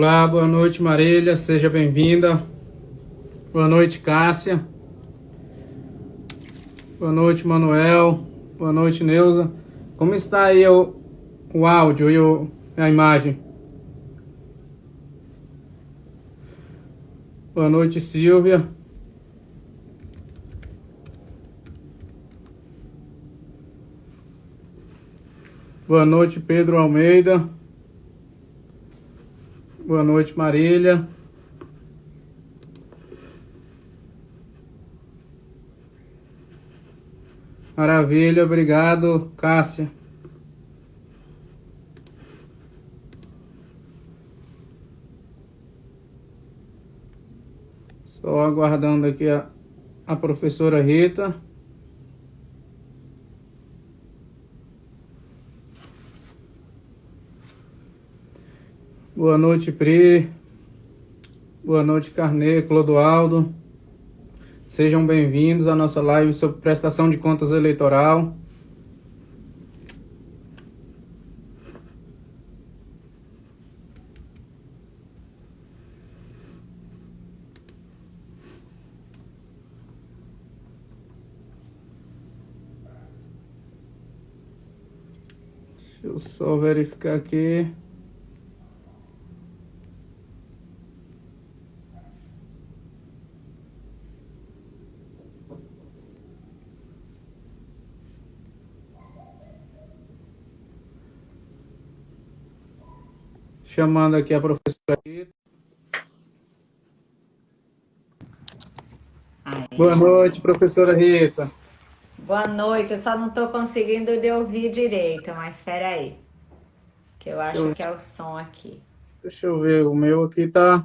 Olá, boa noite Marília, seja bem-vinda. Boa noite Cássia. Boa noite Manuel. Boa noite Neuza. Como está aí o, o áudio e o, a imagem? Boa noite Silvia. Boa noite Pedro Almeida. Boa noite, Marília. Maravilha, obrigado, Cássia. Só aguardando aqui a, a professora Rita. Boa noite, Pri. Boa noite, Carnê, Clodoaldo. Sejam bem-vindos à nossa live sobre prestação de contas eleitoral. Deixa eu só verificar aqui. Chamando aqui a professora Rita. Boa noite, professora Rita. Boa noite, eu só não estou conseguindo de ouvir direito, mas espera aí. Que eu acho eu... que é o som aqui. Deixa eu ver, o meu aqui tá,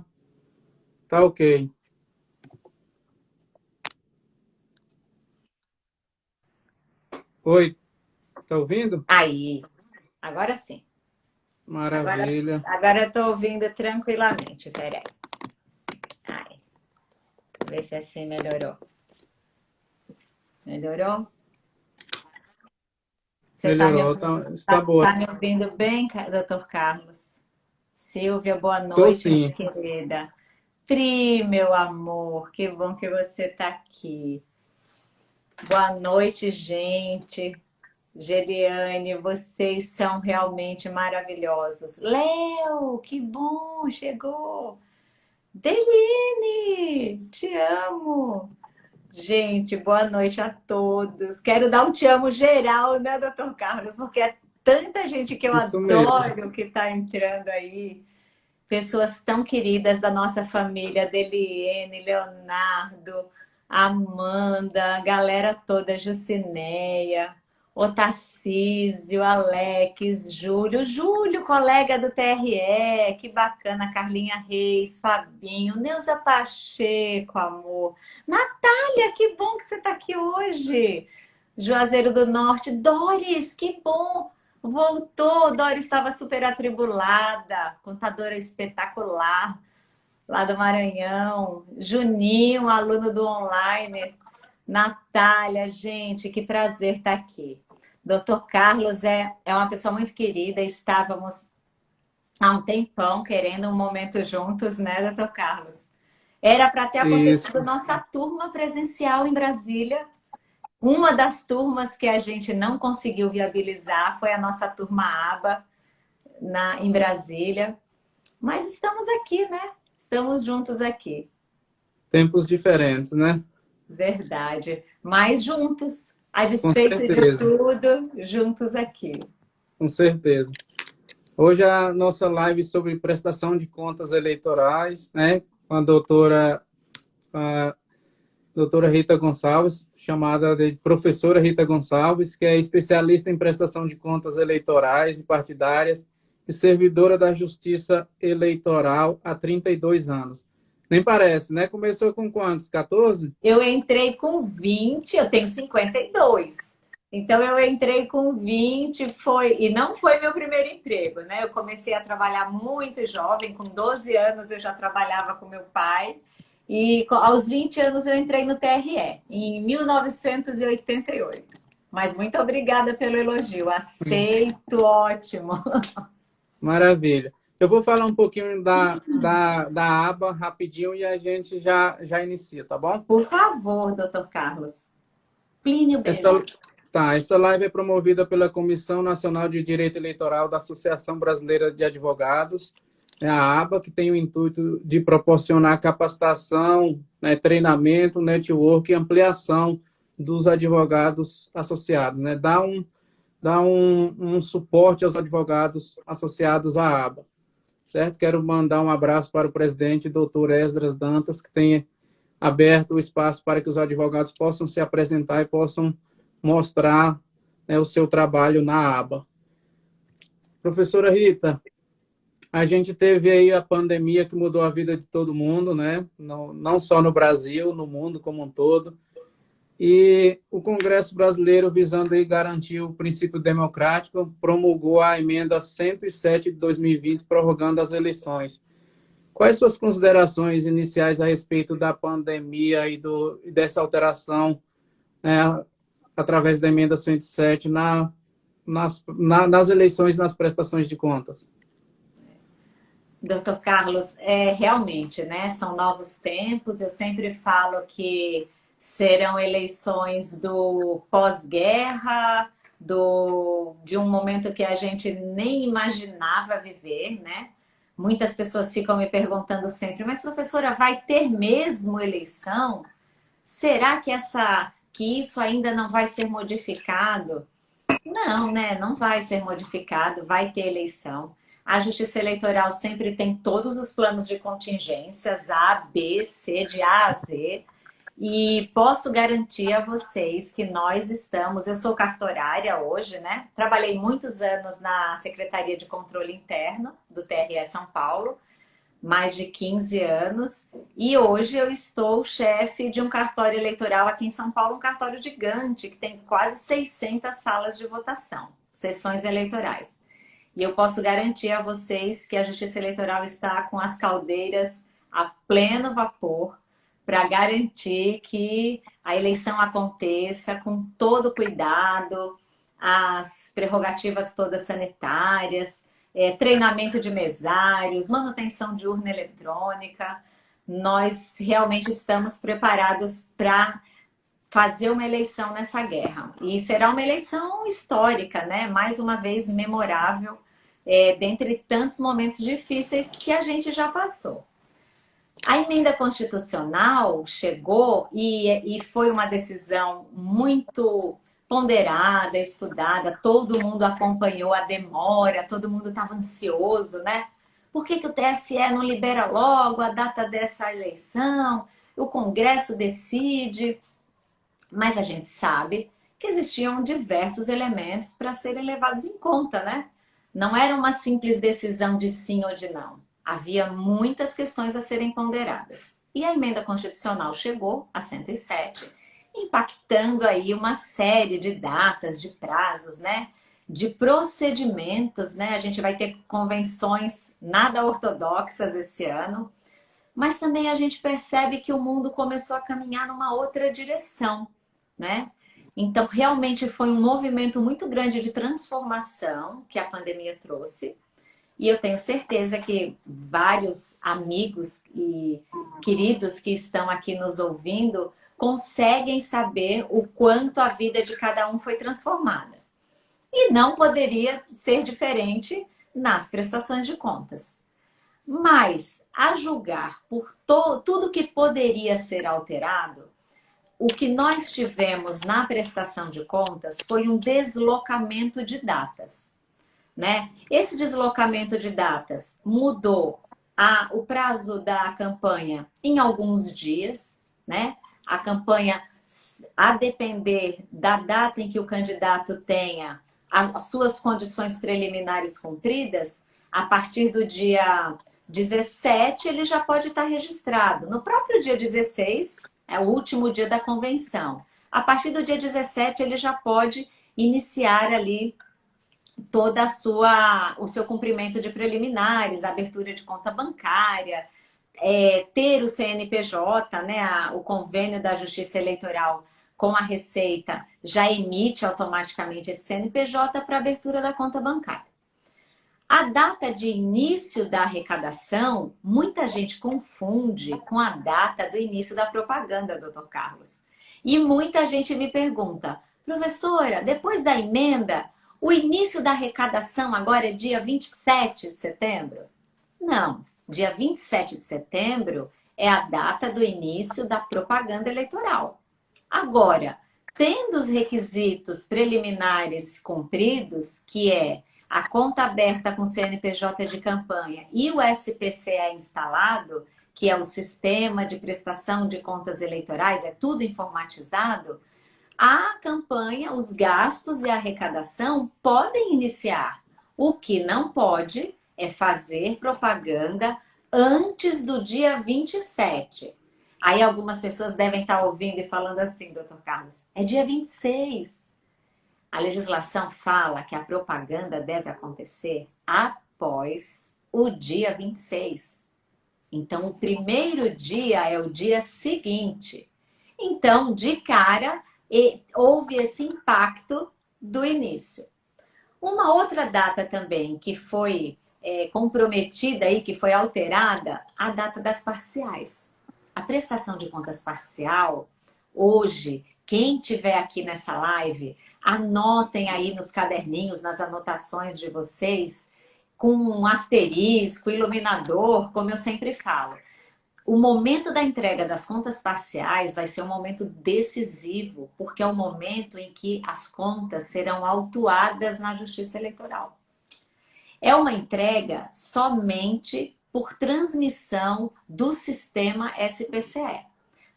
tá ok. Oi, tá ouvindo? Aí, agora sim. Maravilha. Agora, agora eu estou ouvindo tranquilamente, peraí. Ai. Ver se assim melhorou. Melhorou? Você melhorou, tá, me, ouvindo, tá, está tá, boa. Está me ouvindo bem, doutor Carlos? Silvia, boa noite, minha querida. Pri, meu amor, que bom que você está aqui. Boa noite, gente. Geriane, vocês são realmente maravilhosos. Léo, que bom, chegou. Deline, te amo. Gente, boa noite a todos. Quero dar um te amo geral, né, doutor Carlos? Porque é tanta gente que eu Isso adoro mesmo. que está entrando aí. Pessoas tão queridas da nossa família, Deliene, Leonardo, Amanda, galera toda, Jucineia, o Tarcísio, Alex, Júlio, Júlio, colega do TRE, que bacana, Carlinha Reis, Fabinho, Neuza Pacheco, amor, Natália, que bom que você está aqui hoje, Juazeiro do Norte, Doris, que bom, voltou, Doris estava super atribulada, contadora espetacular, lá do Maranhão, Juninho, aluno do online, Natália, gente, que prazer estar aqui. Doutor Carlos é, é uma pessoa muito querida, estávamos há um tempão querendo um momento juntos, né, doutor Carlos? Era para ter acontecido Isso. nossa turma presencial em Brasília. Uma das turmas que a gente não conseguiu viabilizar foi a nossa turma ABA na, em Brasília. Mas estamos aqui, né? Estamos juntos aqui. Tempos diferentes, né? Verdade. Mas juntos, a despeito de tudo, juntos aqui. Com certeza. Hoje a nossa live sobre prestação de contas eleitorais, né, com a doutora, a doutora Rita Gonçalves, chamada de professora Rita Gonçalves, que é especialista em prestação de contas eleitorais e partidárias e servidora da Justiça Eleitoral há 32 anos. Nem parece, né? Começou com quantos? 14? Eu entrei com 20, eu tenho 52. Então eu entrei com 20, foi e não foi meu primeiro emprego, né? Eu comecei a trabalhar muito jovem, com 12 anos eu já trabalhava com meu pai. E aos 20 anos eu entrei no TRE, em 1988. Mas muito obrigada pelo elogio, aceito, ótimo. Maravilha. Eu vou falar um pouquinho da, da, da aba rapidinho e a gente já, já inicia, tá bom? Por favor, doutor Carlos. Plínio essa, Tá, essa live é promovida pela Comissão Nacional de Direito Eleitoral da Associação Brasileira de Advogados, é a aba, que tem o intuito de proporcionar capacitação, né, treinamento, network e ampliação dos advogados associados, né? Dá um, dá um, um suporte aos advogados associados à aba, certo? Quero mandar um abraço para o presidente, doutor Esdras Dantas, que tem aberto o espaço para que os advogados possam se apresentar e possam mostrar né, o seu trabalho na aba. Professora Rita, a gente teve aí a pandemia que mudou a vida de todo mundo, né? Não, não só no Brasil, no mundo como um todo. E o Congresso Brasileiro, visando garantir o princípio democrático, promulgou a emenda 107 de 2020, prorrogando as eleições. Quais suas considerações iniciais a respeito da pandemia e, do, dessa alteração né, através da emenda 107 na, nas, na, nas eleições e nas prestações de contas? Doutor Carlos, é, realmente, né, são novos tempos. Eu sempre falo que serão eleições do pós-guerra, do de um momento que a gente nem imaginava viver, né? Muitas pessoas ficam me perguntando sempre, mas professora, vai ter mesmo eleição? Será que essa que isso ainda não vai ser modificado? Não, né? Não vai ser modificado, vai ter eleição. A Justiça Eleitoral sempre tem todos os planos de contingências, A, B, C, de A a Z. E posso garantir a vocês que nós estamos... Eu sou cartorária hoje, né? Trabalhei muitos anos na Secretaria de Controle Interno do TRE São Paulo, mais de 15 anos. E hoje eu estou chefe de um cartório eleitoral aqui em São Paulo, um cartório gigante, que tem quase 600 salas de votação, sessões eleitorais. E eu posso garantir a vocês que a Justiça Eleitoral está com as caldeiras a pleno vapor para garantir que a eleição aconteça com todo cuidado, as prerrogativas todas sanitárias, é, treinamento de mesários, manutenção de urna eletrônica. Nós realmente estamos preparados para fazer uma eleição nessa guerra. E será uma eleição histórica, né? Mais uma vez memorável, é, dentre tantos momentos difíceis que a gente já passou. A emenda constitucional chegou e, e foi uma decisão muito ponderada, estudada, todo mundo acompanhou a demora, todo mundo estava ansioso, né? Por que, que o TSE não libera logo a data dessa eleição? O Congresso decide. Mas a gente sabe que existiam diversos elementos para serem levados em conta, né? Não era uma simples decisão de sim ou de não. Havia muitas questões a serem ponderadas. E a emenda constitucional chegou a 107, impactando aí uma série de datas, de prazos, né? De procedimentos, né? A gente vai ter convenções nada ortodoxas esse ano, mas também a gente percebe que o mundo começou a caminhar numa outra direção, né? Então, realmente foi um movimento muito grande de transformação que a pandemia trouxe. E eu tenho certeza que vários amigos e queridos que estão aqui nos ouvindo conseguem saber o quanto a vida de cada um foi transformada. E não poderia ser diferente nas prestações de contas. Mas, a julgar por tudo que poderia ser alterado, o que nós tivemos na prestação de contas foi um deslocamento de datas. Né? Esse deslocamento de datas mudou a, o prazo da campanha em alguns dias, né? A campanha, a depender da data em que o candidato tenha as suas condições preliminares cumpridas, a partir do dia 17 ele já pode estar registrado. No próprio dia 16, é o último dia da convenção. A partir do dia 17, ele já pode iniciar ali toda a sua, o seu cumprimento de preliminares, abertura de conta bancária, é, ter o CNPJ, né, a, o convênio da Justiça Eleitoral com a Receita já emite automaticamente esse CNPJ para abertura da conta bancária. A data de início da arrecadação, muita gente confunde com a data do início da propaganda, doutor Carlos. E muita gente me pergunta, professora, depois da emenda, o início da arrecadação agora é dia 27 de setembro? Não, dia 27 de setembro é a data do início da propaganda eleitoral. Agora, tendo os requisitos preliminares cumpridos, que é a conta aberta com CNPJ de campanha e o SPCE instalado, que é o Sistema de Prestação de Contas Eleitorais, é tudo informatizado, a campanha, os gastos e a arrecadação podem iniciar. O que não pode é fazer propaganda antes do dia 27. Aí algumas pessoas devem estar ouvindo e falando assim, doutor Carlos, é dia 26. A legislação fala que a propaganda deve acontecer após o dia 26. Então, o primeiro dia é o dia seguinte. Então, de cara, houve esse impacto do início. Uma outra data também que foi é, comprometida aí, que foi alterada, a data das parciais. A prestação de contas parcial, hoje, quem tiver aqui nessa live, anotem aí nos caderninhos, nas anotações de vocês, com um asterisco, iluminador, como eu sempre falo. O momento da entrega das contas parciais vai ser um momento decisivo, porque é o momento em que as contas serão autuadas na Justiça Eleitoral. É uma entrega somente por transmissão do sistema SPCE.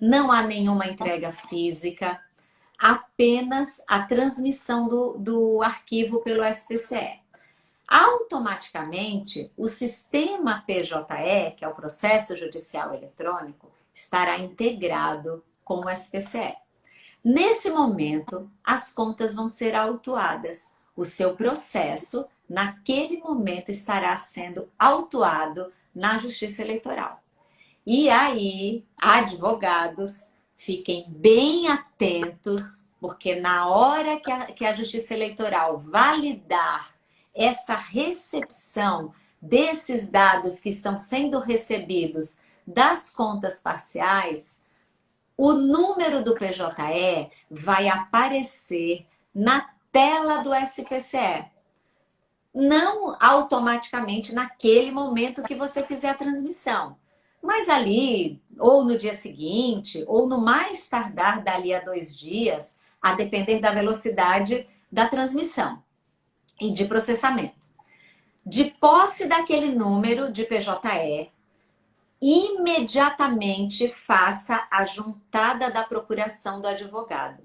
Não há nenhuma entrega física, apenas a transmissão do, do arquivo pelo SPCE. Automaticamente, o sistema PJE, que é o Processo Judicial Eletrônico, estará integrado com o SPCE. Nesse momento, as contas vão ser autuadas. O seu processo naquele momento estará sendo autuado na Justiça Eleitoral. E aí, advogados, fiquem bem atentos, porque na hora que a, que a Justiça Eleitoral validar essa recepção desses dados que estão sendo recebidos das contas parciais, o número do PJE vai aparecer na tela do SPCE não automaticamente naquele momento que você fizer a transmissão. Mas ali, ou no dia seguinte, ou no mais tardar dali a dois dias, a depender da velocidade da transmissão e de processamento. De posse daquele número de PJE, imediatamente faça a juntada da procuração do advogado.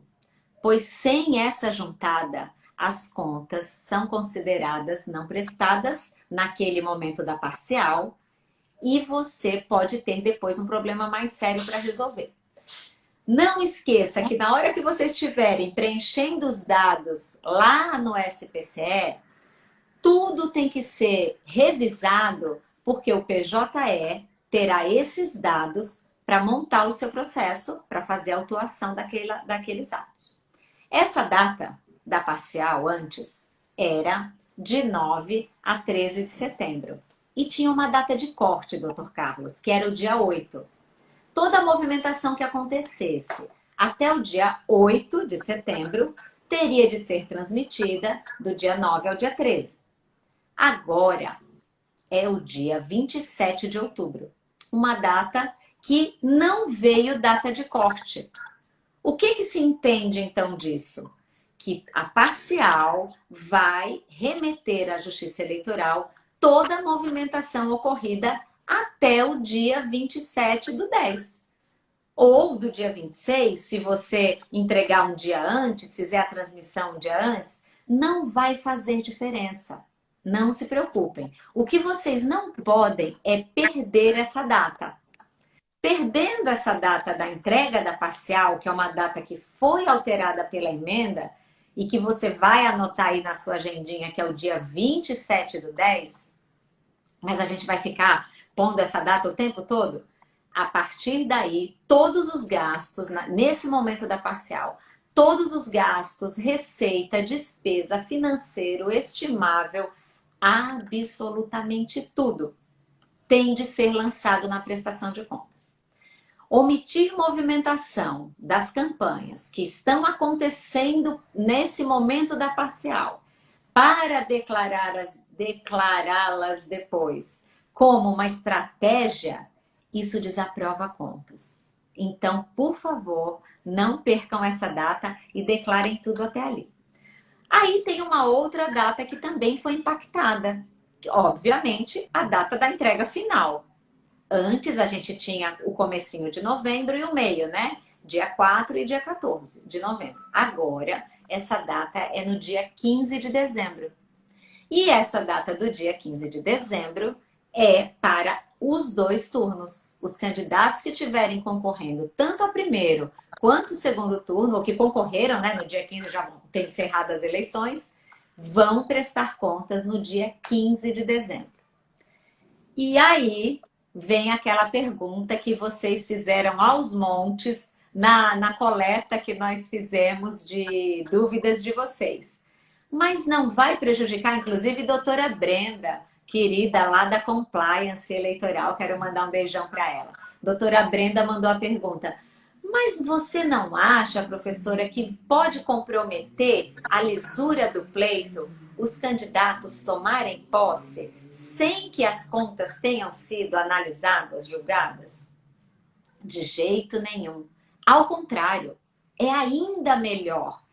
Pois sem essa juntada, as contas são consideradas não prestadas naquele momento da parcial e você pode ter depois um problema mais sério para resolver. Não esqueça que na hora que vocês estiverem preenchendo os dados lá no SPCE, tudo tem que ser revisado porque o PJE terá esses dados para montar o seu processo, para fazer a autuação daquela, daqueles atos. Essa data da parcial antes era de 9 a 13 de setembro. E tinha uma data de corte, doutor Carlos, que era o dia 8. Toda a movimentação que acontecesse até o dia 8 de setembro teria de ser transmitida do dia 9 ao dia 13. Agora é o dia 27 de outubro, uma data que não veio data de corte. O que, que se entende então disso? que a parcial vai remeter à Justiça Eleitoral toda a movimentação ocorrida até o dia 27 do 10. Ou do dia 26, se você entregar um dia antes, fizer a transmissão um dia antes, não vai fazer diferença. Não se preocupem. O que vocês não podem é perder essa data. Perdendo essa data da entrega da parcial, que é uma data que foi alterada pela emenda, e que você vai anotar aí na sua agendinha, que é o dia 27 do 10, mas a gente vai ficar pondo essa data o tempo todo, a partir daí, todos os gastos, nesse momento da parcial, todos os gastos, receita, despesa, financeiro, estimável, absolutamente tudo tem de ser lançado na prestação de contas. Omitir movimentação das campanhas que estão acontecendo nesse momento da parcial para declará-las declará depois como uma estratégia, isso desaprova contas. Então, por favor, não percam essa data e declarem tudo até ali. Aí tem uma outra data que também foi impactada, obviamente, a data da entrega final. Antes a gente tinha o comecinho de novembro e o meio, né? Dia 4 e dia 14 de novembro. Agora, essa data é no dia 15 de dezembro. E essa data do dia 15 de dezembro é para os dois turnos. Os candidatos que estiverem concorrendo tanto ao primeiro quanto ao segundo turno, ou que concorreram, né, no dia 15 já vão encerrado as eleições, vão prestar contas no dia 15 de dezembro. E aí vem aquela pergunta que vocês fizeram aos montes na, na coleta que nós fizemos de dúvidas de vocês mas não vai prejudicar, inclusive, doutora Brenda, querida lá da Compliance Eleitoral, quero mandar um beijão para ela. Doutora Brenda mandou a pergunta, mas você não acha, professora, que pode comprometer a lisura do pleito os candidatos tomarem posse sem que as contas tenham sido analisadas, julgadas? De jeito nenhum. Ao contrário, é ainda melhor.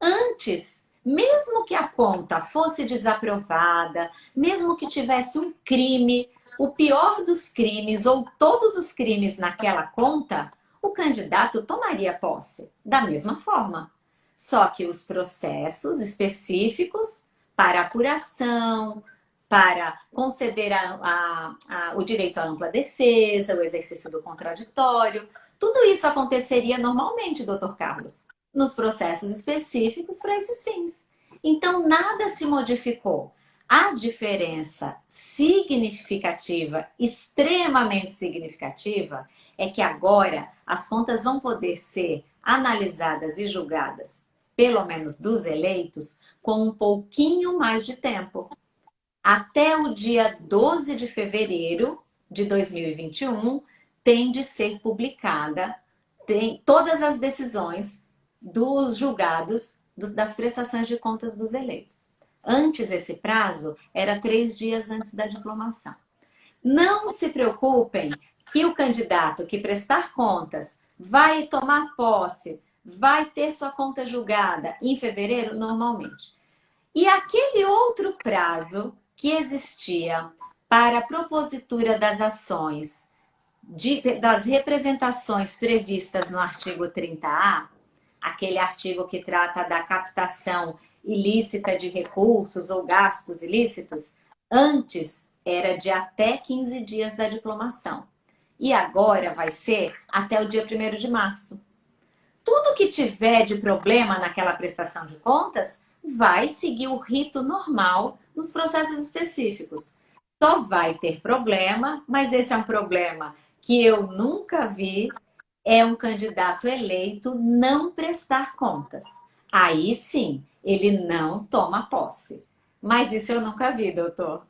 Antes mesmo que a conta fosse desaprovada, mesmo que tivesse um crime, o pior dos crimes ou todos os crimes naquela conta, o candidato tomaria posse da mesma forma. Só que os processos específicos para apuração, para conceder a, a, a, o direito à ampla defesa, o exercício do contraditório, tudo isso aconteceria normalmente, doutor Carlos nos processos específicos para esses fins. Então, nada se modificou. A diferença significativa, extremamente significativa, é que agora as contas vão poder ser analisadas e julgadas, pelo menos dos eleitos, com um pouquinho mais de tempo. Até o dia 12 de fevereiro de 2021, tem de ser publicada tem, todas as decisões dos julgados das prestações de contas dos eleitos. Antes, esse prazo era três dias antes da diplomação. Não se preocupem que o candidato que prestar contas vai tomar posse, vai ter sua conta julgada em fevereiro, normalmente. E aquele outro prazo que existia para a propositura das ações, de, das representações previstas no artigo 30A, aquele artigo que trata da captação ilícita de recursos ou gastos ilícitos, antes era de até 15 dias da diplomação. E agora vai ser até o dia 1 de março. Tudo que tiver de problema naquela prestação de contas vai seguir o rito normal nos processos específicos. Só vai ter problema, mas esse é um problema que eu nunca vi é um candidato eleito não prestar contas. Aí sim, ele não toma posse. Mas isso eu nunca vi, doutor.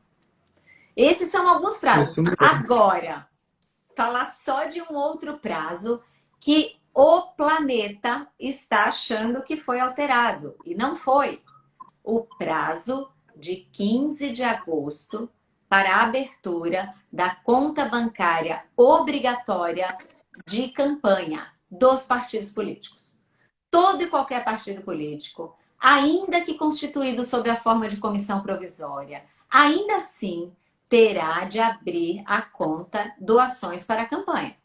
Esses são alguns prazos. Agora, falar só de um outro prazo que o planeta está achando que foi alterado. E não foi. O prazo de 15 de agosto para a abertura da conta bancária obrigatória de campanha dos partidos políticos. Todo e qualquer partido político, ainda que constituído sob a forma de comissão provisória, ainda assim terá de abrir a conta doações para a campanha.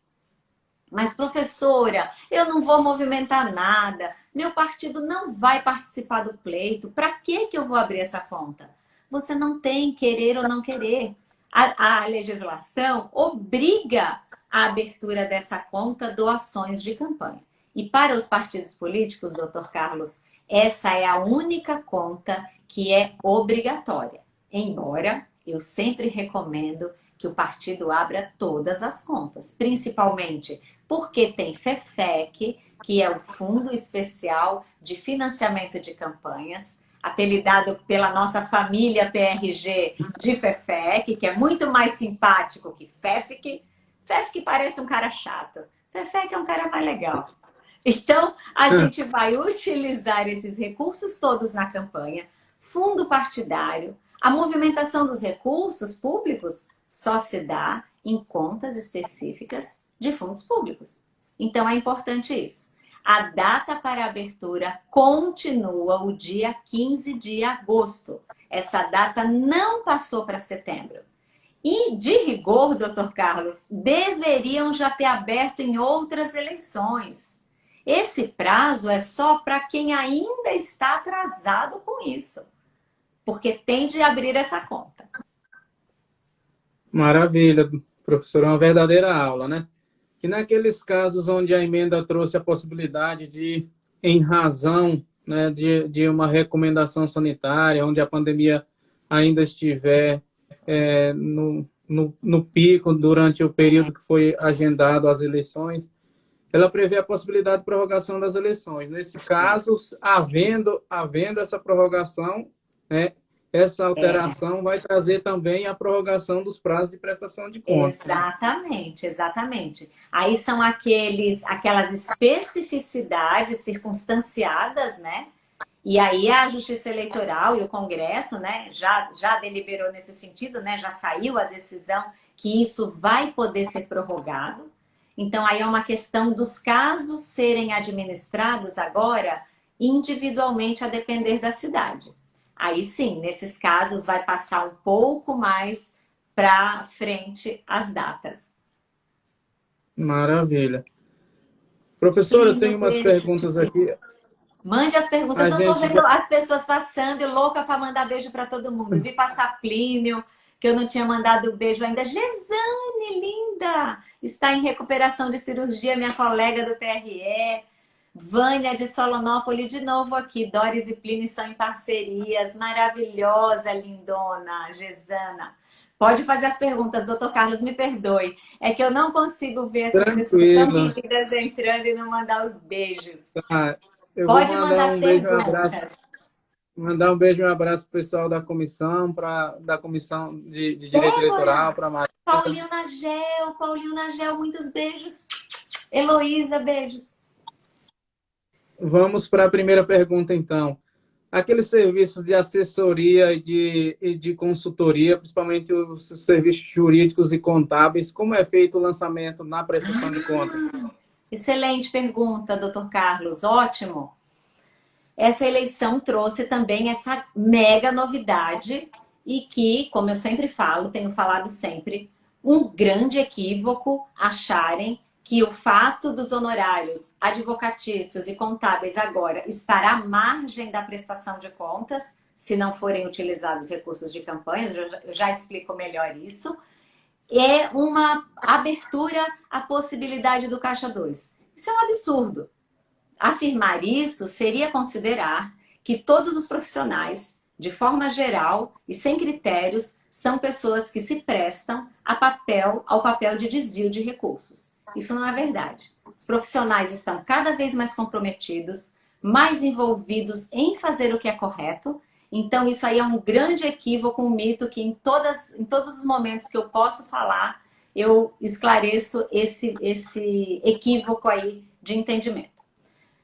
Mas, professora, eu não vou movimentar nada, meu partido não vai participar do pleito, para que, que eu vou abrir essa conta? Você não tem querer ou não querer. A, a legislação obriga a abertura dessa conta doações de campanha. E para os partidos políticos, doutor Carlos, essa é a única conta que é obrigatória. Embora eu sempre recomendo que o partido abra todas as contas, principalmente porque tem FEFEC, que é o Fundo Especial de Financiamento de Campanhas. Apelidado pela nossa família PRG de FEFEC, que é muito mais simpático que FEFIC. FEFIC parece um cara chato. FEFEC é um cara mais legal. Então, a é. gente vai utilizar esses recursos todos na campanha, fundo partidário, a movimentação dos recursos públicos só se dá em contas específicas de fundos públicos. Então, é importante isso. A data para abertura continua o dia 15 de agosto. Essa data não passou para setembro. E, de rigor, doutor Carlos, deveriam já ter aberto em outras eleições. Esse prazo é só para quem ainda está atrasado com isso, porque tem de abrir essa conta. Maravilha, professor, é uma verdadeira aula, né? Que naqueles casos onde a emenda trouxe a possibilidade de, em razão né, de, de uma recomendação sanitária, onde a pandemia ainda estiver é, no, no, no, pico durante o período que foi agendado as eleições, ela prevê a possibilidade de prorrogação das eleições. Nesse caso, havendo, havendo essa prorrogação, né, essa alteração é. vai trazer também a prorrogação dos prazos de prestação de contas. Exatamente, exatamente. Aí são aqueles, aquelas especificidades circunstanciadas, né? E aí a Justiça Eleitoral e o Congresso, né, já, já deliberou nesse sentido, né? Já saiu a decisão que isso vai poder ser prorrogado. Então aí é uma questão dos casos serem administrados agora individualmente a depender da cidade. Aí sim, nesses casos vai passar um pouco mais para frente as datas. Maravilha. Professor, eu tenho umas perguntas aqui. Mande as perguntas. A eu estou gente... vendo as pessoas passando e louca para mandar beijo para todo mundo. Vi passar Plínio, que eu não tinha mandado beijo ainda. Gesane, linda! Está em recuperação de cirurgia, minha colega do TRE. Vânia de Solonópolis, de novo aqui. Doris e Plínio estão em parcerias. Maravilhosa, lindona, Gesana. Pode fazer as perguntas, doutor Carlos, me perdoe. É que eu não consigo ver essas Tranquilo. pessoas tão entrando e não mandar os beijos. Tá. Pode mandar, mandar um as beijo, perguntas. Um mandar um beijo e um abraço para o pessoal da comissão, pra, da comissão de, de Direito Eleitoral, para Paulinho Nagel, Paulinho Nagel, muitos beijos. Heloísa, beijos. Vamos para a primeira pergunta, então. Aqueles serviços de assessoria e de, e de consultoria, principalmente os serviços jurídicos e contábeis, como é feito o lançamento na prestação de contas? Excelente pergunta, doutor Carlos. Ótimo. Essa eleição trouxe também essa mega novidade e que, como eu sempre falo, tenho falado sempre, um grande equívoco acharem que o fato dos honorários advocatícios e contábeis agora estar à margem da prestação de contas, se não forem utilizados recursos de campanha, eu já explico melhor isso, é uma abertura à possibilidade do Caixa 2. Isso é um absurdo. Afirmar isso seria considerar que todos os profissionais, de forma geral e sem critérios, são pessoas que se prestam a papel, ao papel de desvio de recursos. Isso não é verdade. Os profissionais estão cada vez mais comprometidos, mais envolvidos em fazer o que é correto. Então, isso aí é um grande equívoco, um mito que em, todas, em todos os momentos que eu posso falar, eu esclareço esse, esse equívoco aí de entendimento.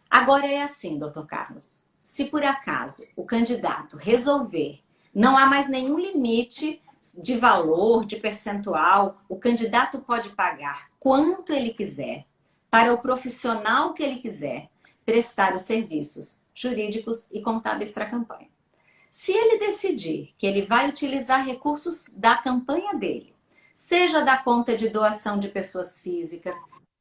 Agora é assim, doutor Carlos. Se por acaso o candidato resolver, não há mais nenhum limite de valor, de percentual, o candidato pode pagar quanto ele quiser para o profissional que ele quiser prestar os serviços jurídicos e contábeis para a campanha. Se ele decidir que ele vai utilizar recursos da campanha dele, seja da conta de doação de pessoas físicas,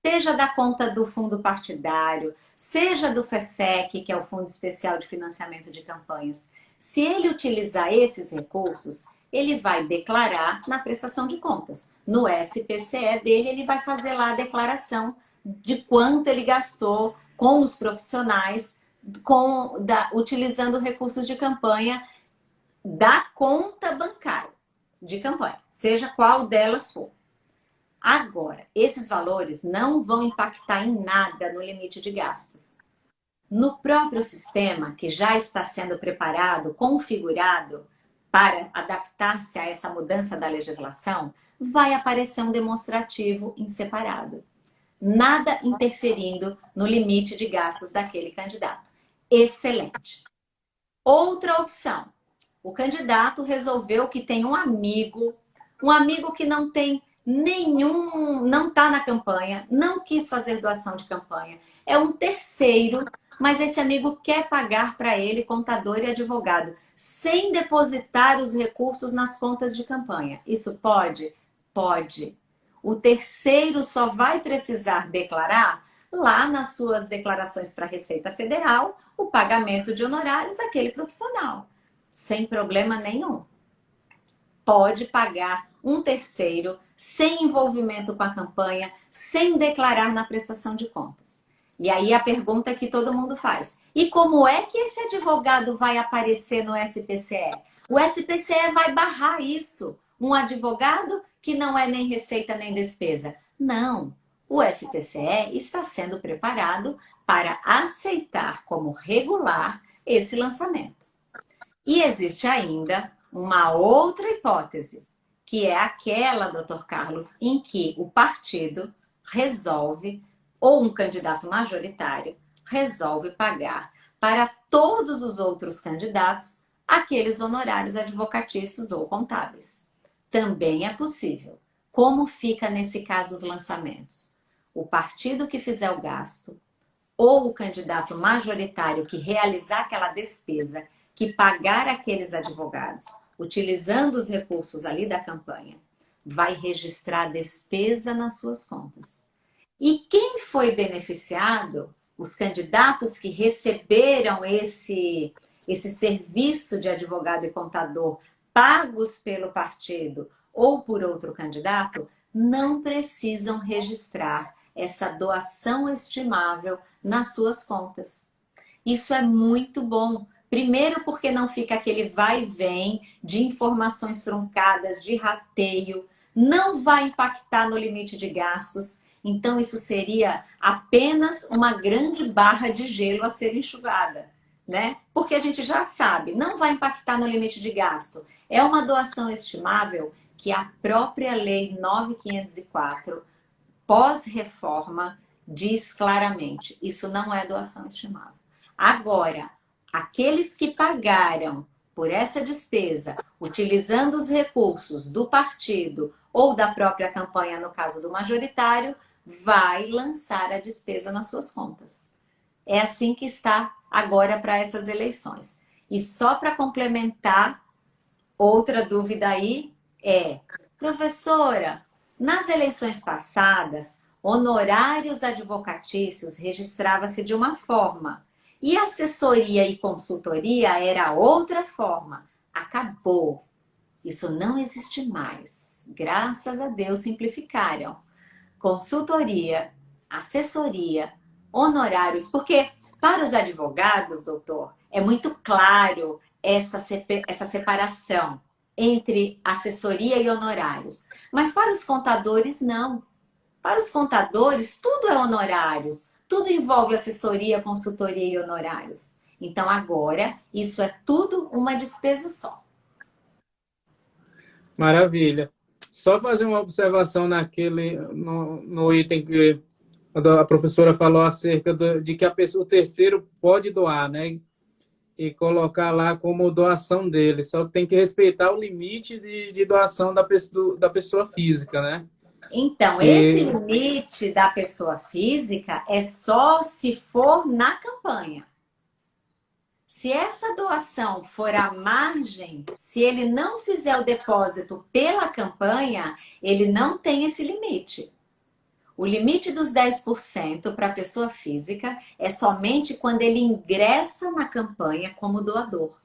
seja da conta do fundo partidário, seja do FEFEC, que é o Fundo Especial de Financiamento de Campanhas, se ele utilizar esses recursos, ele vai declarar na prestação de contas. No SPCE dele, ele vai fazer lá a declaração de quanto ele gastou com os profissionais, com, da, utilizando recursos de campanha da conta bancária de campanha, seja qual delas for. Agora, esses valores não vão impactar em nada no limite de gastos. no próprio sistema que já está sendo preparado, configurado para adaptar-se a essa mudança da legislação, vai aparecer um demonstrativo em separado. Nada interferindo no limite de gastos daquele candidato. Excelente. Outra opção. O candidato resolveu que tem um amigo, um amigo que não tem nenhum, não está na campanha, não quis fazer doação de campanha. É um terceiro, mas esse amigo quer pagar para ele contador e advogado, sem depositar os recursos nas contas de campanha. Isso pode? Pode. O terceiro só vai precisar declarar lá nas suas declarações para a Receita Federal o pagamento de honorários àquele profissional, sem problema nenhum. Pode pagar um terceiro sem envolvimento com a campanha, sem declarar na prestação de contas. E aí a pergunta que todo mundo faz, e como é que esse advogado vai aparecer no SPCE? O SPCE vai barrar isso. Um advogado que não é nem receita nem despesa. Não, o SPCE está sendo preparado para aceitar como regular esse lançamento. E existe ainda uma outra hipótese, que é aquela, doutor Carlos, em que o partido resolve, ou um candidato majoritário, resolve pagar para todos os outros candidatos aqueles honorários advocatícios ou contábeis. Também é possível. Como fica nesse caso os lançamentos? O partido que fizer o gasto ou o candidato majoritário que realizar aquela despesa, que pagar aqueles advogados, utilizando os recursos ali da campanha, vai registrar despesa nas suas contas. E quem foi beneficiado, os candidatos que receberam esse, esse serviço de advogado e contador pagos pelo partido ou por outro candidato, não precisam registrar essa doação estimável nas suas contas. Isso é muito bom. Primeiro porque não fica aquele vai e vem de informações truncadas, de rateio, não vai impactar no limite de gastos. Então isso seria apenas uma grande barra de gelo a ser enxugada né? Porque a gente já sabe, não vai impactar no limite de gasto. É uma doação estimável que a própria Lei 9504, pós-reforma, diz claramente. Isso não é doação estimável. Agora, aqueles que pagaram por essa despesa, utilizando os recursos do partido ou da própria campanha, no caso do majoritário, vai lançar a despesa nas suas contas. É assim que está agora para essas eleições. E só para complementar, outra dúvida aí é, professora, nas eleições passadas, honorários advocatícios registrava-se de uma forma e assessoria e consultoria era outra forma. Acabou. Isso não existe mais. Graças a Deus simplificaram. Consultoria, assessoria, honorários, porque para os advogados, doutor, é muito claro essa, essa separação entre assessoria e honorários. Mas para os contadores, não. Para os contadores, tudo é honorários. Tudo envolve assessoria, consultoria e honorários. Então, agora, isso é tudo uma despesa só. Maravilha. Só fazer uma observação naquele, no, no item que a professora falou acerca de que a pessoa, o terceiro pode doar, né? E colocar lá como doação dele. Só tem que respeitar o limite de, de doação da pessoa, da pessoa física, né? Então, esse e... limite da pessoa física é só se for na campanha. Se essa doação for à margem, se ele não fizer o depósito pela campanha, ele não tem esse limite. O limite dos 10% para a pessoa física é somente quando ele ingressa na campanha como doador.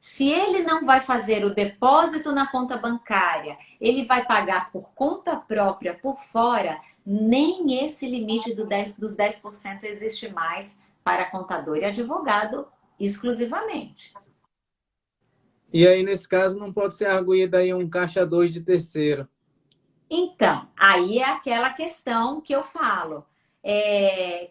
Se ele não vai fazer o depósito na conta bancária, ele vai pagar por conta própria por fora, nem esse limite do 10, dos 10% existe mais para contador e advogado exclusivamente. E aí, nesse caso, não pode ser arguído aí um caixa 2 de terceiro. Então, aí é aquela questão que eu falo. É,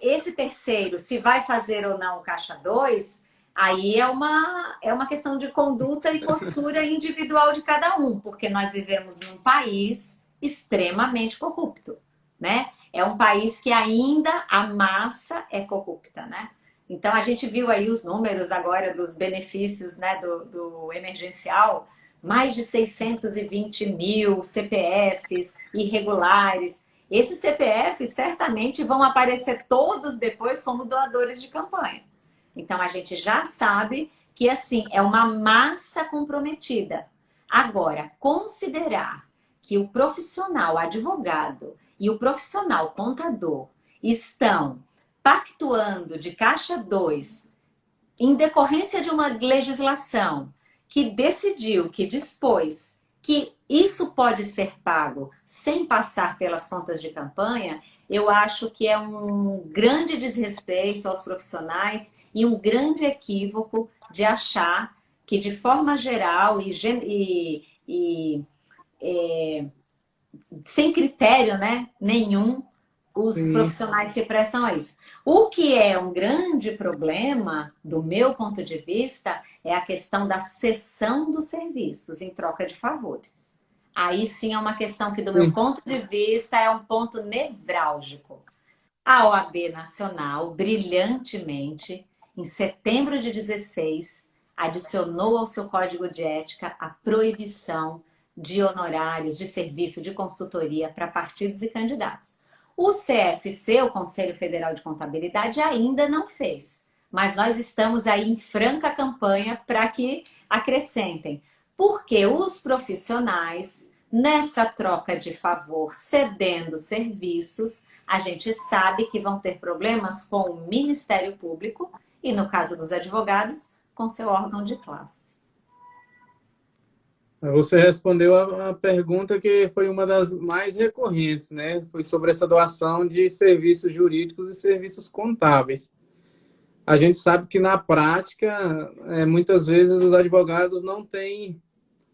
esse terceiro, se vai fazer ou não o caixa 2, aí é uma, é uma questão de conduta e postura individual de cada um, porque nós vivemos num país extremamente corrupto, né? É um país que ainda a massa é corrupta, né? Então, a gente viu aí os números agora dos benefícios né, do, do emergencial, mais de 620 mil CPFs irregulares. Esses CPFs certamente vão aparecer todos depois como doadores de campanha. Então, a gente já sabe que, assim, é uma massa comprometida. Agora, considerar que o profissional advogado e o profissional contador estão pactuando de caixa 2 em decorrência de uma legislação que decidiu, que dispôs que isso pode ser pago sem passar pelas contas de campanha, eu acho que é um grande desrespeito aos profissionais e um grande equívoco de achar que de forma geral e, e, e é, sem critério né, nenhum, os Sim. profissionais se prestam a isso. O que é um grande problema, do meu ponto de vista, é a questão da cessão dos serviços em troca de favores. Aí sim é uma questão que, do meu ponto de vista, é um ponto nevrálgico. A OAB Nacional, brilhantemente, em setembro de 16, adicionou ao seu código de ética a proibição de honorários de serviço de consultoria para partidos e candidatos. O CFC, o Conselho Federal de Contabilidade, ainda não fez. Mas nós estamos aí em franca campanha para que acrescentem. Porque os profissionais, nessa troca de favor, cedendo serviços, a gente sabe que vão ter problemas com o Ministério Público e, no caso dos advogados, com seu órgão de classe. Você respondeu a, pergunta que foi uma das mais recorrentes, né? Foi sobre essa doação de serviços jurídicos e serviços contábeis. A gente sabe que na prática, é, muitas vezes os advogados não têm,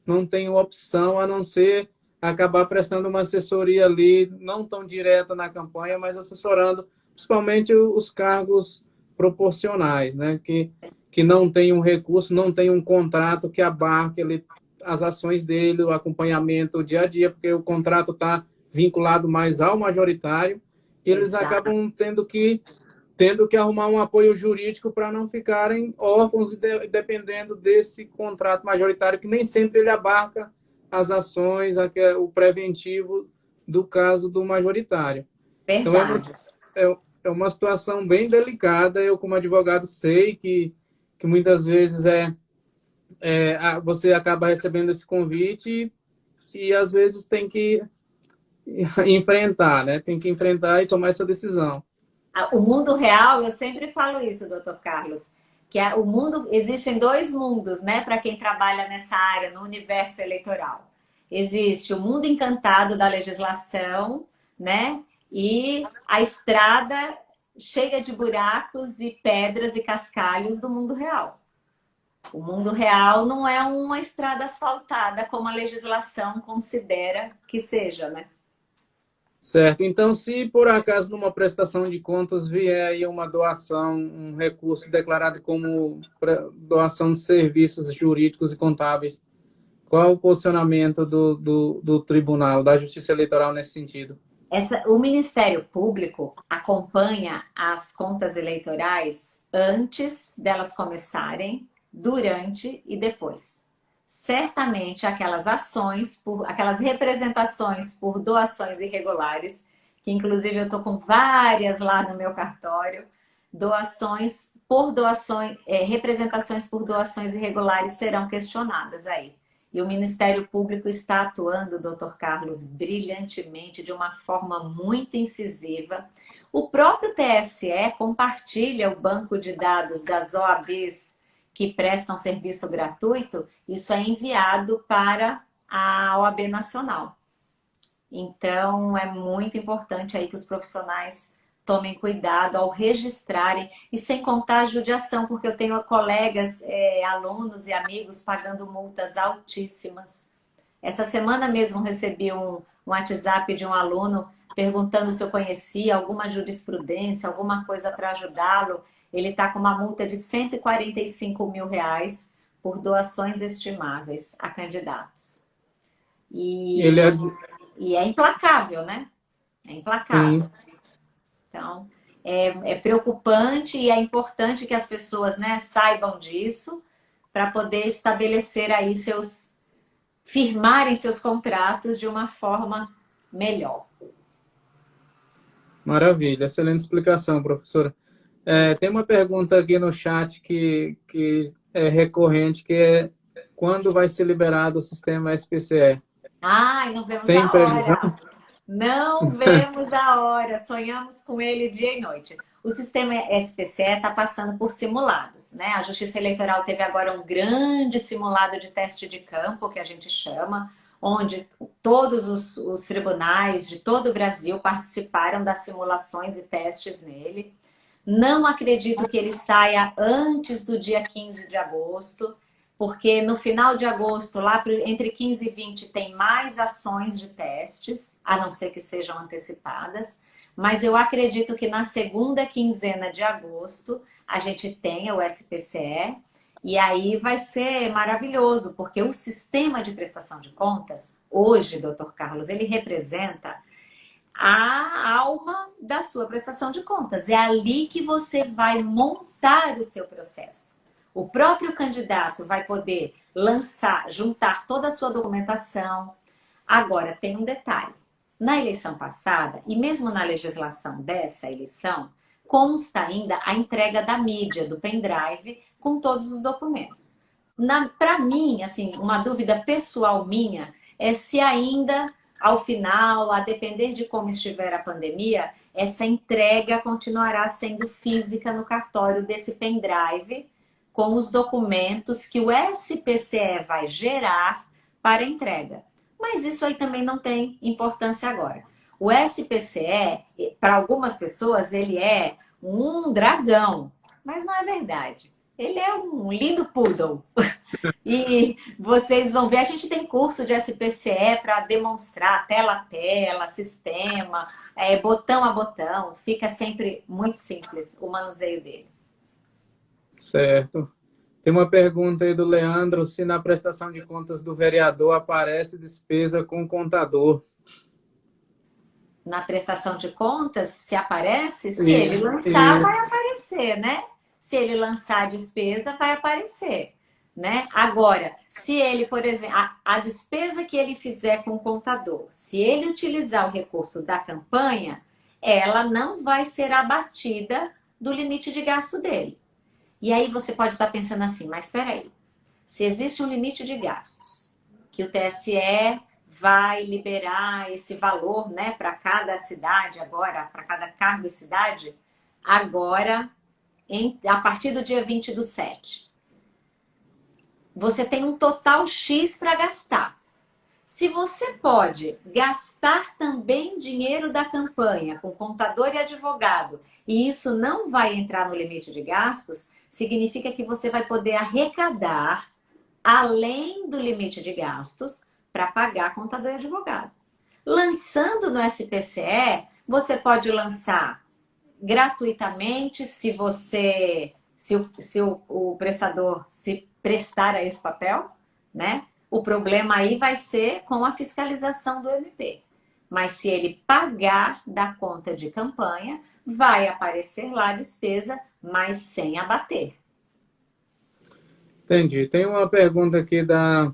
não têm opção a não ser acabar prestando uma assessoria ali, não tão direta na campanha, mas assessorando principalmente os cargos proporcionais, né? Que, que não tem um recurso, não tem um contrato que abarque ele as ações dele, o acompanhamento o dia a dia, porque o contrato está vinculado mais ao majoritário, e eles Exato. acabam tendo que tendo que arrumar um apoio jurídico para não ficarem órfãos dependendo desse contrato majoritário, que nem sempre ele abarca as ações, o preventivo do caso do majoritário. Verdade. Então, é uma, é, é uma situação bem delicada. Eu, como advogado, sei que, que muitas vezes é, é, você acaba recebendo esse convite e, às vezes tem que enfrentar, né? Tem que enfrentar e tomar essa decisão. O mundo real, eu sempre falo isso, doutor Carlos, que é, o mundo existem dois mundos, né, para quem trabalha nessa área, no universo eleitoral. Existe o mundo encantado da legislação, né, e a estrada cheia de buracos e pedras e cascalhos do mundo real. O mundo real não é uma estrada asfaltada como a legislação considera que seja, né? Certo. Então, se por acaso numa prestação de contas vier aí uma doação, um recurso declarado como doação de serviços jurídicos e contábeis, qual o posicionamento do, do, do tribunal, da Justiça Eleitoral nesse sentido? Essa, o Ministério Público acompanha as contas eleitorais antes delas começarem durante e depois. Certamente aquelas ações, por, aquelas representações por doações irregulares, que inclusive eu estou com várias lá no meu cartório, doações por doações, é, representações por doações irregulares serão questionadas aí. E o Ministério Público está atuando, doutor Carlos, brilhantemente, de uma forma muito incisiva. O próprio TSE compartilha o banco de dados das OABs que prestam serviço gratuito, isso é enviado para a OAB Nacional. Então, é muito importante aí que os profissionais tomem cuidado ao registrarem, e sem contar a judiação, porque eu tenho colegas, é, alunos e amigos pagando multas altíssimas. Essa semana mesmo recebi um, um WhatsApp de um aluno perguntando se eu conhecia alguma jurisprudência, alguma coisa para ajudá-lo. Ele está com uma multa de 145 mil reais por doações estimáveis a candidatos. E, Ele é... e é implacável, né? É implacável. Sim. Então, é, é, preocupante e é importante que as pessoas né, saibam disso para poder estabelecer aí seus... firmarem seus contratos de uma forma melhor. Maravilha, excelente explicação, professora. É, tem uma pergunta aqui no chat que, que é recorrente, que é quando vai ser liberado o sistema SPCE? Ai, não vemos tem a hora. Não vemos a hora. Sonhamos com ele dia e noite. O sistema SPCE está passando por simulados. Né? A Justiça Eleitoral teve agora um grande simulado de teste de campo, que a gente chama, onde todos os, os tribunais de todo o Brasil participaram das simulações e testes nele. Não acredito que ele saia antes do dia 15 de agosto, porque no final de agosto, lá entre 15 e 20, tem mais ações de testes, a não ser que sejam antecipadas. Mas eu acredito que na segunda quinzena de agosto, a gente tenha o SPCE, e aí vai ser maravilhoso, porque o sistema de prestação de contas, hoje, doutor Carlos, ele representa a alma da sua prestação de contas. É ali que você vai montar o seu processo. O próprio candidato vai poder lançar, juntar toda a sua documentação. Agora, tem um detalhe. Na eleição passada, e mesmo na legislação dessa eleição, consta ainda a entrega da mídia, do pendrive, com todos os documentos. Para mim, assim, uma dúvida pessoal minha é se ainda, ao final, a depender de como estiver a pandemia, essa entrega continuará sendo física no cartório desse pendrive, com os documentos que o SPCE vai gerar para entrega. Mas isso aí também não tem importância agora. O SPCE, para algumas pessoas, ele é um dragão, mas não é verdade. Ele é um lindo poodle. e vocês vão ver, a gente tem curso de SPCE para demonstrar tela a tela, sistema, é, botão a botão. Fica sempre muito simples o manuseio dele. Certo. Tem uma pergunta aí do Leandro, se na prestação de contas do vereador aparece despesa com contador. Na prestação de contas, se aparece, se isso, ele lançar, isso. vai aparecer, né? Se ele lançar a despesa, vai aparecer. Né? Agora, se ele, por exemplo, a, a, despesa que ele fizer com o contador, se ele utilizar o recurso da campanha, ela não vai ser abatida do limite de gasto dele. E aí você pode estar pensando assim, mas espera aí, se existe um limite de gastos, que o TSE vai liberar esse valor né, para cada cidade agora, para cada cargo e cidade, agora em, a partir do dia 20 do 7. Você tem um total X para gastar. Se você pode gastar também dinheiro da campanha com contador e advogado, e isso não vai entrar no limite de gastos, significa que você vai poder arrecadar além do limite de gastos para pagar contador e advogado. Lançando no SPCE, você pode lançar gratuitamente se você, se o, se o, o prestador se prestar a esse papel, né? O problema aí vai ser com a fiscalização do MP. Mas se ele pagar da conta de campanha, vai aparecer lá a despesa, mas sem abater. Entendi. Tem uma pergunta aqui da,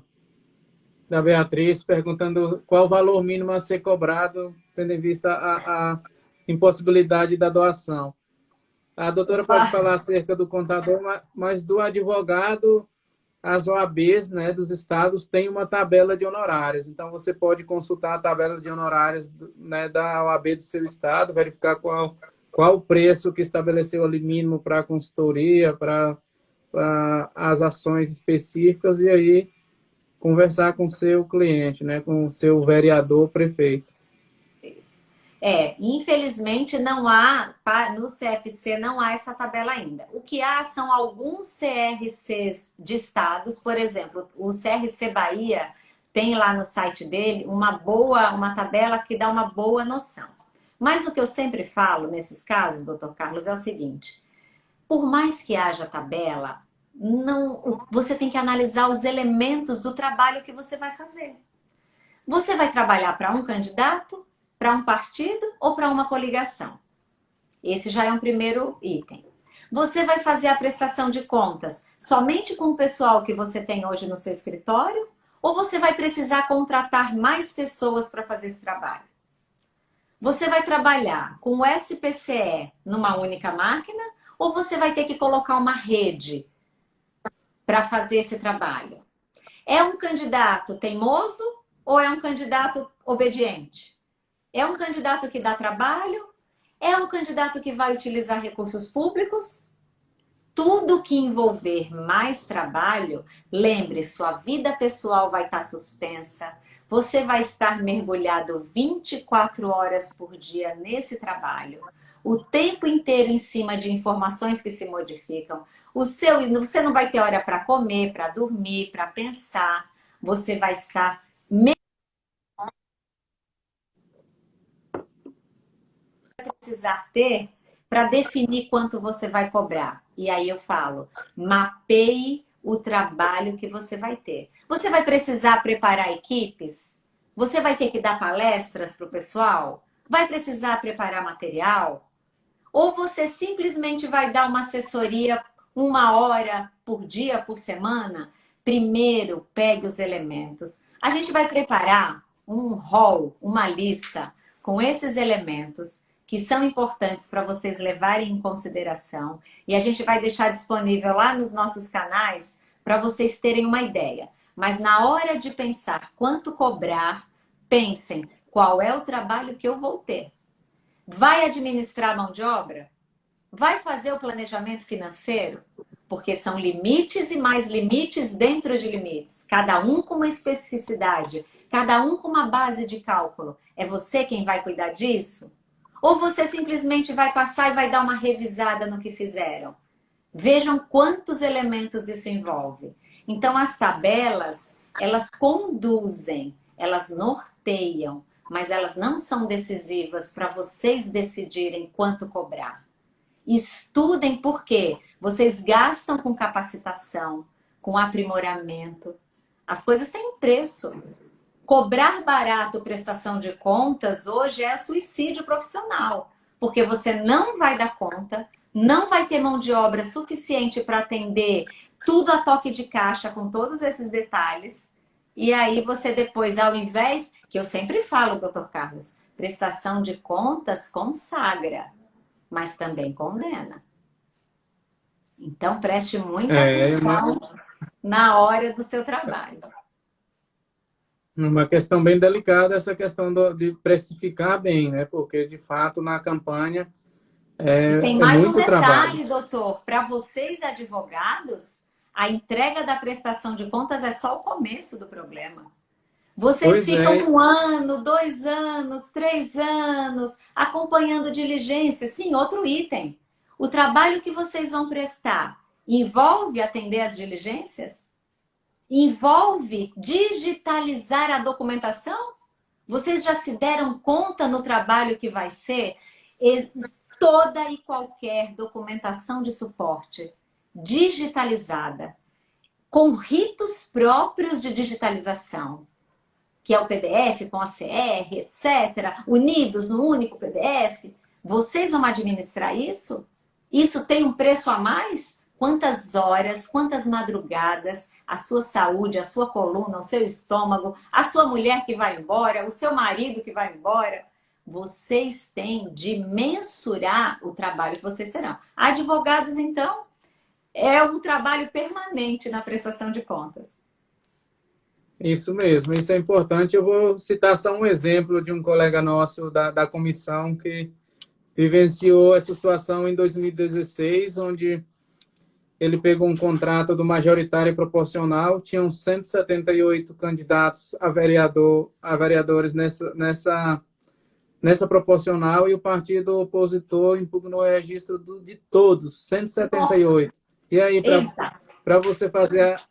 da Beatriz, perguntando qual o valor mínimo a ser cobrado, tendo em vista a, a impossibilidade da doação. A doutora pode ah. falar acerca do contador, mas do advogado, as OABs né, dos estados têm uma tabela de honorários. Então, você pode consultar a tabela de honorários né, da OAB do seu estado, verificar qual, qual o preço que estabeleceu ali mínimo para a consultoria, para as ações específicas, e aí conversar com o seu cliente, né, com o seu vereador, prefeito. É, infelizmente não há, no CFC não há essa tabela ainda. O que há são alguns CRCs de estados, por exemplo, o CRC Bahia tem lá no site dele uma boa, uma tabela que dá uma boa noção. Mas o que eu sempre falo nesses casos, doutor Carlos, é o seguinte. Por mais que haja tabela, não, você tem que analisar os elementos do trabalho que você vai fazer. Você vai trabalhar para um candidato, para um partido ou para uma coligação? Esse já é um primeiro item. Você vai fazer a prestação de contas somente com o pessoal que você tem hoje no seu escritório? Ou você vai precisar contratar mais pessoas para fazer esse trabalho? Você vai trabalhar com o SPCE numa única máquina? Ou você vai ter que colocar uma rede para fazer esse trabalho? É um candidato teimoso ou é um candidato obediente? É um candidato que dá trabalho? É um candidato que vai utilizar recursos públicos? tudo que envolver mais trabalho, lembre, sua vida pessoal vai estar suspensa, você vai estar mergulhado 24 horas por dia nesse trabalho, o tempo inteiro em cima de informações que se modificam. O seu, você não vai ter hora para comer, para dormir, para pensar. Você vai estar precisar ter para definir quanto você vai cobrar. E aí eu falo, mapeie o trabalho que você vai ter. Você vai precisar preparar equipes? Você vai ter que dar palestras para o pessoal? Vai precisar preparar material? Ou você simplesmente vai dar uma assessoria uma hora por dia, por semana? Primeiro, pegue os elementos. A gente vai preparar um rol, uma lista com esses elementos que são importantes para vocês levarem em consideração. E a gente vai deixar disponível lá nos nossos canais para vocês terem uma ideia. Mas na hora de pensar quanto cobrar, pensem qual é o trabalho que eu vou ter. Vai administrar mão de obra? Vai fazer o planejamento financeiro? Porque são limites e mais limites dentro de limites. Cada um com uma especificidade, cada um com uma base de cálculo. É você quem vai cuidar disso? Ou você simplesmente vai passar e vai dar uma revisada no que fizeram? Vejam quantos elementos isso envolve. Então, as tabelas, elas conduzem, elas norteiam, mas elas não são decisivas para vocês decidirem quanto cobrar. Estudem por quê? Vocês gastam com capacitação, com aprimoramento. As coisas têm preço. Cobrar barato prestação de contas hoje é suicídio profissional, porque você não vai dar conta, não vai ter mão de obra suficiente para atender tudo a toque de caixa com todos esses detalhes. E aí você depois, ao invés, que eu sempre falo, doutor Carlos, prestação de contas consagra, mas também condena. Então preste muita é, atenção na hora do seu trabalho. Uma questão bem delicada essa questão do, de precificar bem, né? Porque, de fato, na campanha é, e tem é mais é um detalhe, trabalho. doutor. Para vocês, advogados, a entrega da prestação de contas é só o começo do problema. Vocês pois ficam é. um ano, dois anos, três anos, acompanhando diligência. Sim, outro item. O trabalho que vocês vão prestar envolve atender as diligências? Envolve digitalizar a documentação? Vocês já se deram conta no trabalho que vai ser? Toda e qualquer documentação de suporte digitalizada, com ritos próprios de digitalização, que é o PDF com a CR, etc., unidos no único PDF, vocês vão administrar isso? Isso tem um preço a mais? Quantas horas, quantas madrugadas, a sua saúde, a sua coluna, o seu estômago, a sua mulher que vai embora, o seu marido que vai embora. Vocês têm de mensurar o trabalho que vocês terão. Advogados, então, é um trabalho permanente na prestação de contas. Isso mesmo, isso é importante. Eu vou citar só um exemplo de um colega nosso da, da comissão que vivenciou essa situação em 2016, onde ele pegou um contrato do majoritário e proporcional, tinham 178 candidatos a, vereador, a vereadores nessa, nessa, nessa proporcional e o partido opositor impugnou o registro do, de todos, 178. Nossa. E aí, para você fazer a,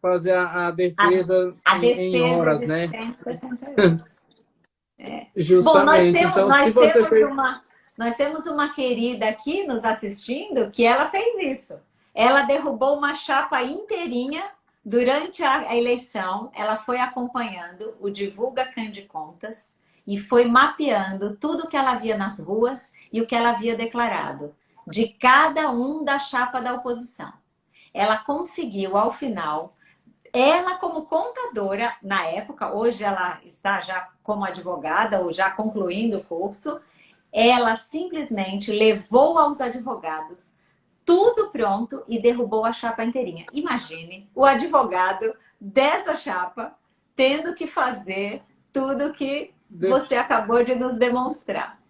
fazer a, a defesa, a, a em, defesa em horas, de né? 178. é. Justamente. Bom, temos, então, nós temos fez... uma nós temos uma querida aqui nos assistindo que ela fez isso. Ela derrubou uma chapa inteirinha durante a eleição. Ela foi acompanhando o Divulga Cande Contas e foi mapeando tudo que ela via nas ruas e o que ela havia declarado de cada um da chapa da oposição. Ela conseguiu, ao final, ela como contadora, na época, hoje ela está já como advogada ou já concluindo o curso, ela simplesmente levou aos advogados tudo pronto e derrubou a chapa inteirinha. Imagine o advogado dessa chapa tendo que fazer tudo que você acabou de nos demonstrar.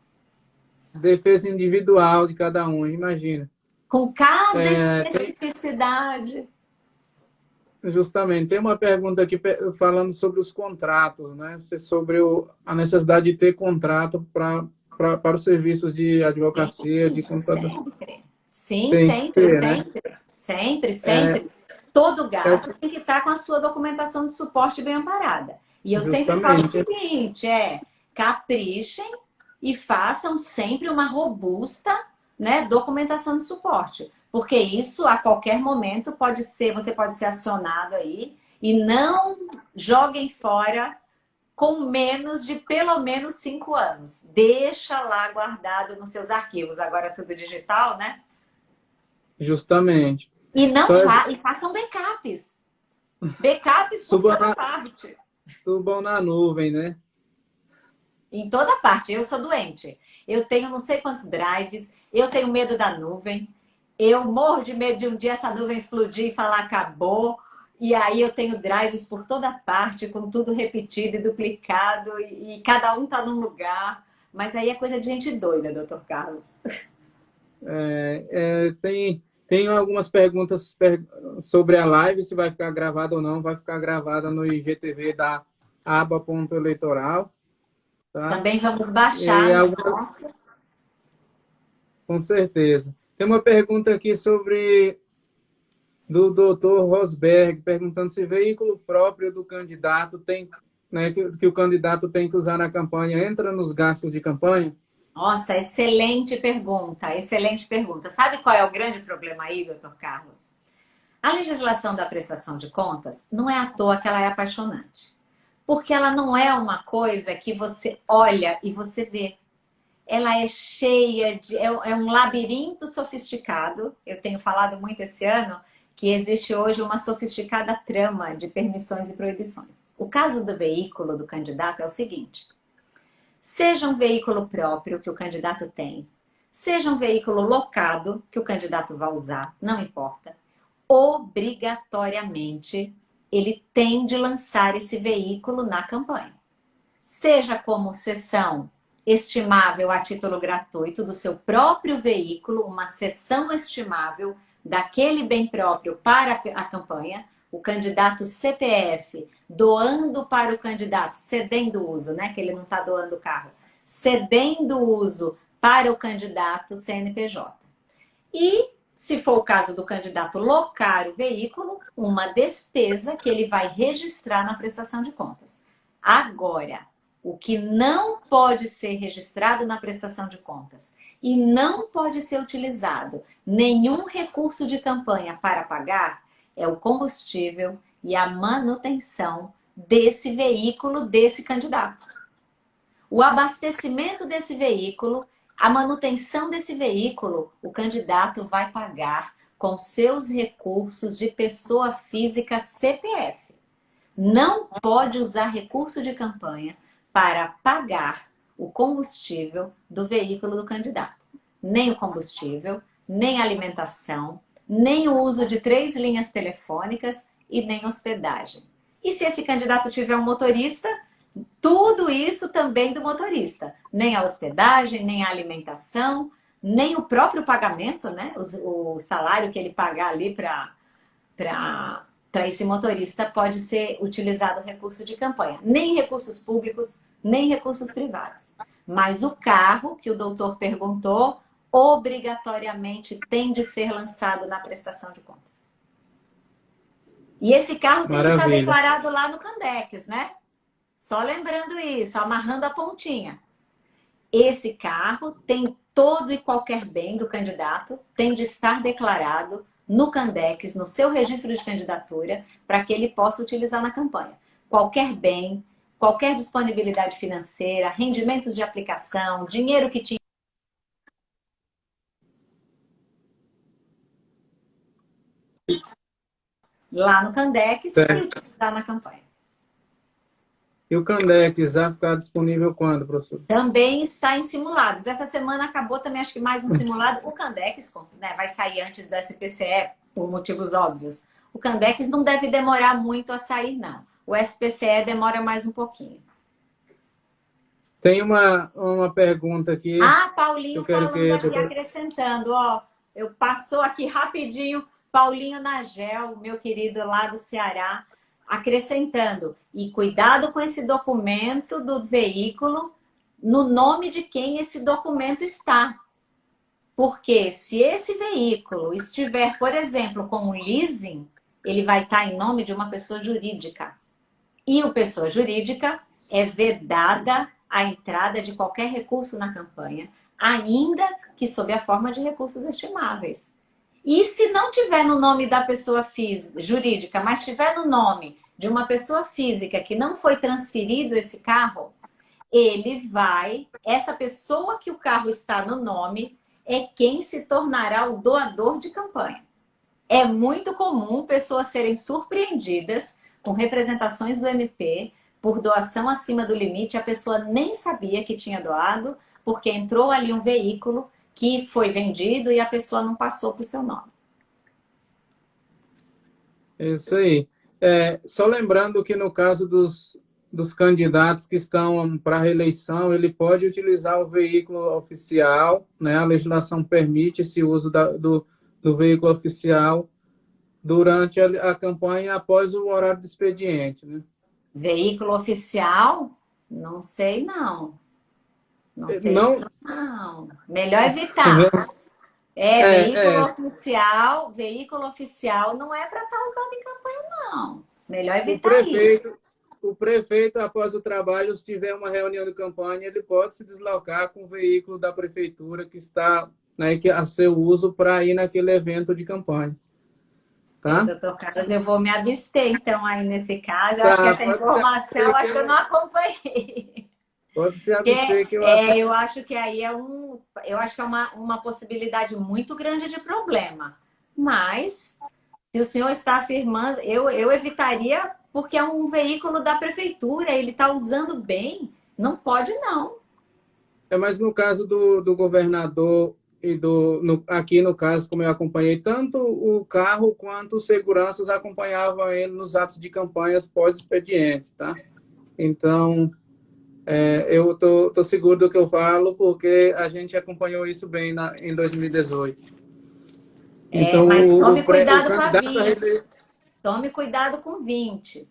Defesa individual de cada um, imagina. Com cada é, especificidade. Tem, justamente. Tem uma pergunta aqui falando sobre os contratos, né? Sobre o, a necessidade de ter contrato para para os serviços de advocacia, de contador. Sempre. Sim, tem sempre, ter, né? sempre. Né? Sempre, sempre. É, Todo gasto é, tem que estar com a sua documentação de suporte bem amparada. E eu justamente. sempre falo o seguinte, é caprichem e façam sempre uma robusta né, documentação de suporte. Porque isso, a qualquer momento, pode ser, você pode ser acionado aí e não joguem fora com menos de pelo menos cinco anos. Deixa lá guardado nos seus arquivos. Agora tudo digital, né? Justamente. E não fa e façam backups. Backups por toda na... parte. Subam na nuvem, né? Em toda parte. Eu sou doente. Eu tenho não sei quantos drives. Eu tenho medo da nuvem. Eu morro de medo de um dia essa nuvem explodir e falar acabou. E aí eu tenho drives por toda parte, com tudo repetido e duplicado, e, e cada um está num lugar. Mas aí é coisa de gente doida, doutor Carlos. É, é, tem, tem algumas perguntas sobre a live, se vai ficar gravada ou não. Vai ficar gravada no IGTV da aba.eleitoral. Tá? Também vamos baixar. Com certeza. Tem uma pergunta aqui sobre do doutor Rosberg, perguntando se veículo próprio do candidato tem, né, que, que, o candidato tem que usar na campanha, entra nos gastos de campanha? Nossa, excelente pergunta, excelente pergunta. Sabe qual é o grande problema aí, doutor Carlos? A legislação da prestação de contas não é à toa que ela é apaixonante. Porque ela não é uma coisa que você olha e você vê. Ela é cheia de... É, é um labirinto sofisticado. Eu tenho falado muito esse ano que existe hoje uma sofisticada trama de permissões e proibições. O caso do veículo do candidato é o seguinte. Seja um veículo próprio que o candidato tem, seja um veículo locado que o candidato vai usar, não importa, obrigatoriamente ele tem de lançar esse veículo na campanha. Seja como sessão estimável a título gratuito do seu próprio veículo, uma sessão estimável daquele bem próprio para a campanha, o candidato CPF doando para o candidato, cedendo uso, né? Que ele não está doando o carro, cedendo uso para o candidato CNPJ. E, se for o caso do candidato locar o veículo, uma despesa que ele vai registrar na prestação de contas. Agora, o que não pode ser registrado na prestação de contas e não pode ser utilizado nenhum recurso de campanha para pagar é o combustível e a manutenção desse veículo, desse candidato. O abastecimento desse veículo, a manutenção desse veículo, o candidato vai pagar com seus recursos de pessoa física CPF. Não pode usar recurso de campanha para pagar o combustível do veículo do candidato. Nem o combustível, nem a alimentação, nem o uso de três linhas telefônicas e nem hospedagem. E se esse candidato tiver um motorista, tudo isso também do motorista. Nem a hospedagem, nem a alimentação, nem o próprio pagamento, né? O, o salário que ele pagar ali para esse motorista pode ser utilizado recurso de campanha. Nem recursos públicos, nem recursos privados. Mas o carro, que o doutor perguntou, obrigatoriamente tem de ser lançado na prestação de contas. E esse carro tem Maravilha. que estar declarado lá no Candex, né? Só lembrando isso, amarrando a pontinha. Esse carro tem todo e qualquer bem do candidato, tem de estar declarado no Candex, no seu registro de candidatura, para que ele possa utilizar na campanha. Qualquer bem, qualquer disponibilidade financeira, rendimentos de aplicação, dinheiro que tinha lá no Candex e utilizar na campanha. E o Candex vai ficar disponível quando, professor? Também está em simulados. Essa semana acabou também, acho que mais um simulado. O Candex né, vai sair antes da SPCE, por motivos óbvios. O Candex não deve demorar muito a sair, não. O SPCE demora mais um pouquinho. Tem uma, uma pergunta aqui. Ah, Paulinho falando que... aqui, acrescentando, ó. Eu passou aqui rapidinho, Paulinho Nagel, meu querido lá do Ceará acrescentando, e cuidado com esse documento do veículo no nome de quem esse documento está. Porque se esse veículo estiver, por exemplo, com um leasing, ele vai estar em nome de uma pessoa jurídica. E o pessoa jurídica é vedada a entrada de qualquer recurso na campanha, ainda que sob a forma de recursos estimáveis. E se não tiver no nome da pessoa física, jurídica, mas tiver no nome de uma pessoa física que não foi transferido esse carro, ele vai, essa pessoa que o carro está no nome, é quem se tornará o doador de campanha. É muito comum pessoas serem surpreendidas com representações do MP por doação acima do limite, a pessoa nem sabia que tinha doado, porque entrou ali um veículo que foi vendido e a pessoa não passou para o seu nome. Isso aí. É, só lembrando que no caso dos, dos candidatos que estão para reeleição, ele pode utilizar o veículo oficial, né? a legislação permite esse uso da, do, do veículo oficial durante a, a, campanha após o horário de expediente. Né? Veículo oficial? Não sei não. Não sei não... Isso, não. Melhor evitar. É, é, veículo é. oficial, veículo oficial não é para estar tá usado em campanha, não. Melhor evitar o prefeito, isso. O prefeito, após o trabalho, se tiver uma reunião de campanha, ele pode se deslocar com o veículo da prefeitura que está né, que, a seu uso para ir naquele evento de campanha. Tá? Doutor Carlos, eu vou me abster, então, aí nesse caso. Eu tá, acho que essa informação, eu acho que eu não acompanhei. Pode se abster que, eu é, acho... eu acho que aí é um, eu acho que é uma, uma possibilidade muito grande de problema. Mas se o senhor está afirmando, eu, eu evitaria porque é um veículo da prefeitura, ele está usando bem, não pode não. É, mas no caso do, do governador e do no, aqui no caso, como eu acompanhei, tanto o carro quanto os seguranças acompanhavam ele nos atos de campanhas pós-expediente, tá? Então, é, eu tô, tô seguro do que eu falo, porque a gente acompanhou isso bem na, em 2018. É, então, mas tome cuidado o com a 20. Tome cuidado com 20.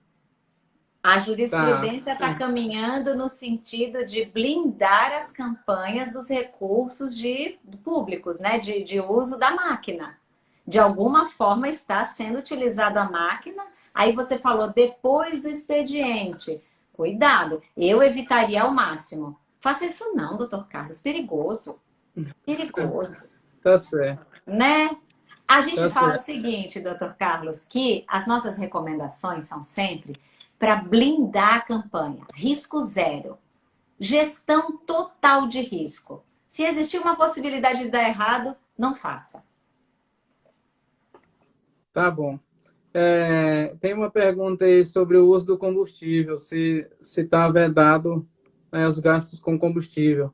A jurisprudência está tá caminhando no sentido de blindar as campanhas dos recursos de, públicos, né? de, de uso da máquina. De alguma forma está sendo utilizado a máquina. Aí você falou depois do expediente. Cuidado, eu evitaria ao máximo. Faça isso não, doutor Carlos, perigoso. Perigoso. Tá certo. Né? A gente tá fala certo. o seguinte, doutor Carlos, que as nossas recomendações são sempre para blindar a campanha. Risco zero. Gestão total de risco. Se existir uma possibilidade de dar errado, não faça. Tá bom. É, tem uma pergunta aí sobre o uso do combustível, se está vedado né, os gastos com combustível.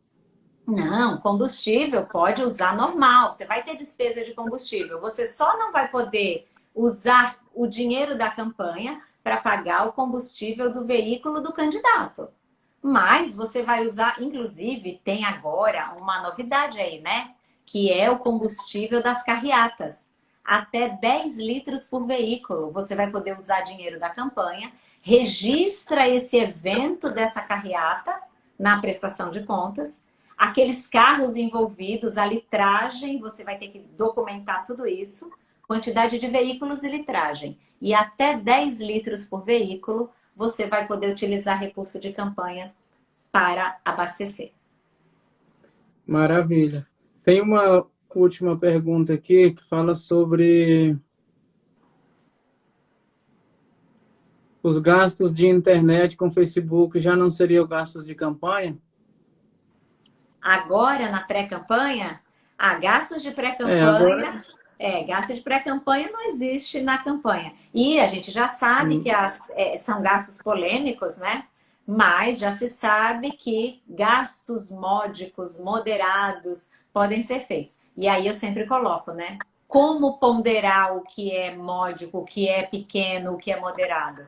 Não, combustível pode usar normal. Você vai ter despesa de combustível. Você só não vai poder usar o dinheiro da campanha para pagar o combustível do veículo do candidato. Mas você vai usar, inclusive, tem agora uma novidade aí, né? Que é o combustível das carreatas até 10 litros por veículo. Você vai poder usar dinheiro da campanha, registra esse evento dessa carreata na prestação de contas, aqueles carros envolvidos, a litragem, você vai ter que documentar tudo isso, quantidade de veículos e litragem. E até 10 litros por veículo, você vai poder utilizar recurso de campanha para abastecer. Maravilha. Tem uma última pergunta aqui que fala sobre os gastos de internet com Facebook já não seriam gastos de campanha? Agora, na pré-campanha? Ah, gastos de pré-campanha... É, agora... é, gasto de pré-campanha não existe na campanha. E a gente já sabe hum. que as, é, são gastos polêmicos, né? Mas já se sabe que gastos módicos, moderados, podem ser feitos. E aí eu sempre coloco, né? Como ponderar o que é módico, o que é pequeno, o que é moderado?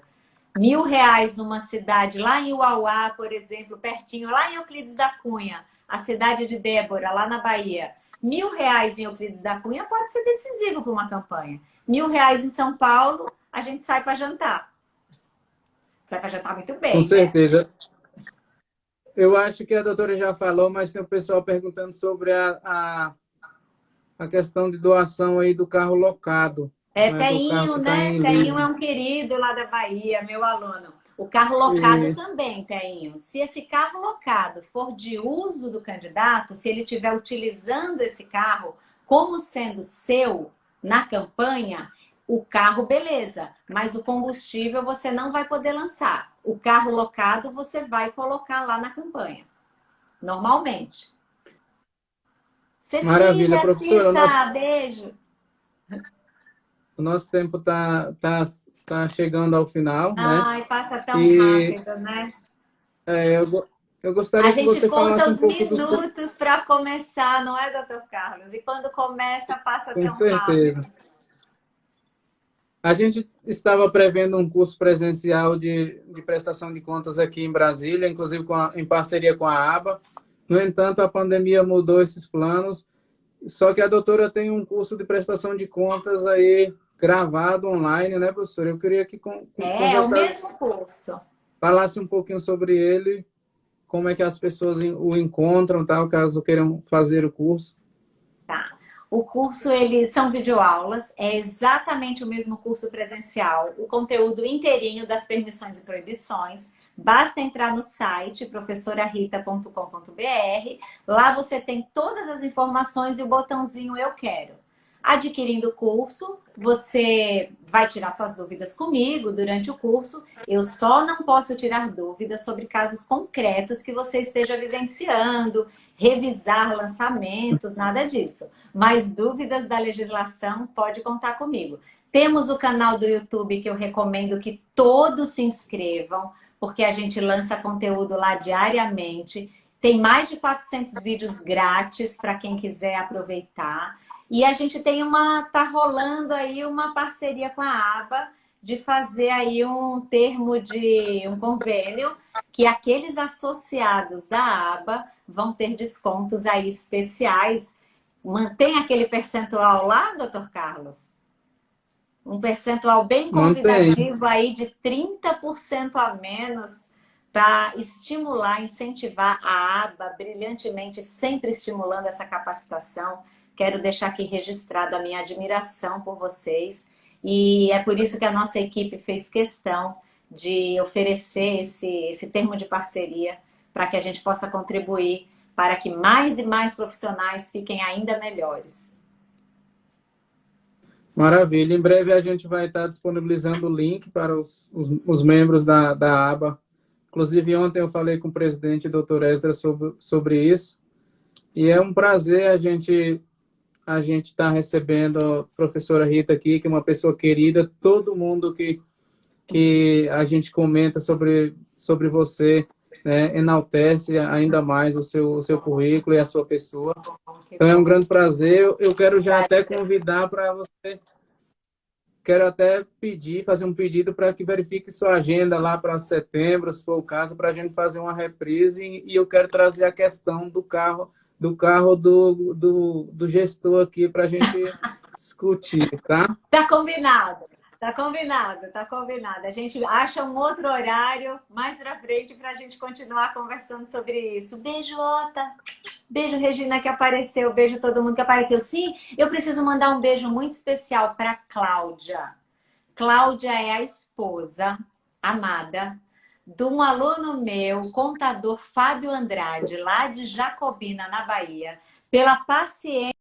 Mil reais numa cidade, lá em Uauá, por exemplo, pertinho, lá em Euclides da Cunha, a cidade de Débora, lá na Bahia. Mil reais em Euclides da Cunha pode ser decisivo para uma campanha. Mil reais em São Paulo, a gente sai para jantar. Sai para jantar muito bem. Com né? Eu acho que a doutora já falou, mas tem o pessoal perguntando sobre a, a, a questão de doação aí do carro locado. É, né? Teinho, né? Tá Teinho é um querido lá da Bahia, meu aluno. O carro locado Isso. também, Teinho. Se esse carro locado for de uso do candidato, se ele estiver utilizando esse carro como sendo seu na campanha, o carro, beleza, mas o combustível você não vai poder lançar. O carro locado você vai colocar lá na campanha, normalmente. Cecília, Maravilha, professora. Cissa, nosso... beijo. O nosso tempo está tá, tá chegando ao final, Ai, né? Ai, passa tão e... rápido, né? É, eu, eu gostaria que você falasse um pouco... A gente conta os minutos para começar, não é, doutor Carlos? E quando começa, passa Com tão certeza. rápido. A gente estava prevendo um curso presencial de, de prestação de contas aqui em Brasília, inclusive a, em parceria com a ABA. No entanto, a pandemia mudou esses planos. Só que a doutora tem um curso de prestação de contas aí gravado online, né, professora? Eu queria que com, É, é o mesmo curso. Falasse um pouquinho sobre ele, como é que as pessoas o encontram, tal, caso queiram fazer o curso. O curso, eles são videoaulas, é exatamente o mesmo curso presencial, o conteúdo inteirinho das permissões e proibições. Basta entrar no site professorarita.com.br, lá você tem todas as informações e o botãozinho Eu Quero. Adquirindo o curso, você vai tirar suas dúvidas comigo durante o curso. Eu só não posso tirar dúvidas sobre casos concretos que você esteja vivenciando, revisar lançamentos, nada disso. Mas dúvidas da legislação, pode contar comigo. Temos o canal do YouTube que eu recomendo que todos se inscrevam, porque a gente lança conteúdo lá diariamente. Tem mais de 400 vídeos grátis para quem quiser aproveitar. E a gente tem uma, tá rolando aí uma parceria com a ABA, de fazer aí um termo de um convênio que aqueles associados da aba vão ter descontos aí especiais. Mantém aquele percentual lá, doutor Carlos? Um percentual bem convidativo Mantém. aí de 30% a menos para estimular, incentivar a aba brilhantemente, sempre estimulando essa capacitação. Quero deixar aqui registrado a minha admiração por vocês e é por isso que a nossa equipe fez questão de oferecer esse, esse termo de parceria para que a gente possa contribuir para que mais e mais profissionais fiquem ainda melhores. Maravilha. Em breve a gente vai estar disponibilizando o link para os, os, os membros da, da aba. Inclusive, ontem eu falei com o presidente, doutor Esdra, sobre, sobre isso. E é um prazer a gente a gente está recebendo a professora Rita aqui, que é uma pessoa querida. Todo mundo que, que a gente comenta sobre, sobre você né, enaltece ainda mais o seu, o seu currículo e a sua pessoa. Então é um grande prazer. Eu quero já até convidar para você, quero até pedir, fazer um pedido para que verifique sua agenda lá para setembro, se for o caso, para a gente fazer uma reprise. E eu quero trazer a questão do carro do carro do, do, do gestor aqui para a gente discutir, tá? Tá combinado. Tá combinado, tá combinado. A gente acha um outro horário mais pra frente pra gente continuar conversando sobre isso. Beijo, Ota. Beijo, Regina, que apareceu. Beijo todo mundo que apareceu. Sim, eu preciso mandar um beijo muito especial para Cláudia. Cláudia é a esposa amada de um aluno meu, contador Fábio Andrade, lá de Jacobina, na Bahia, pela paciência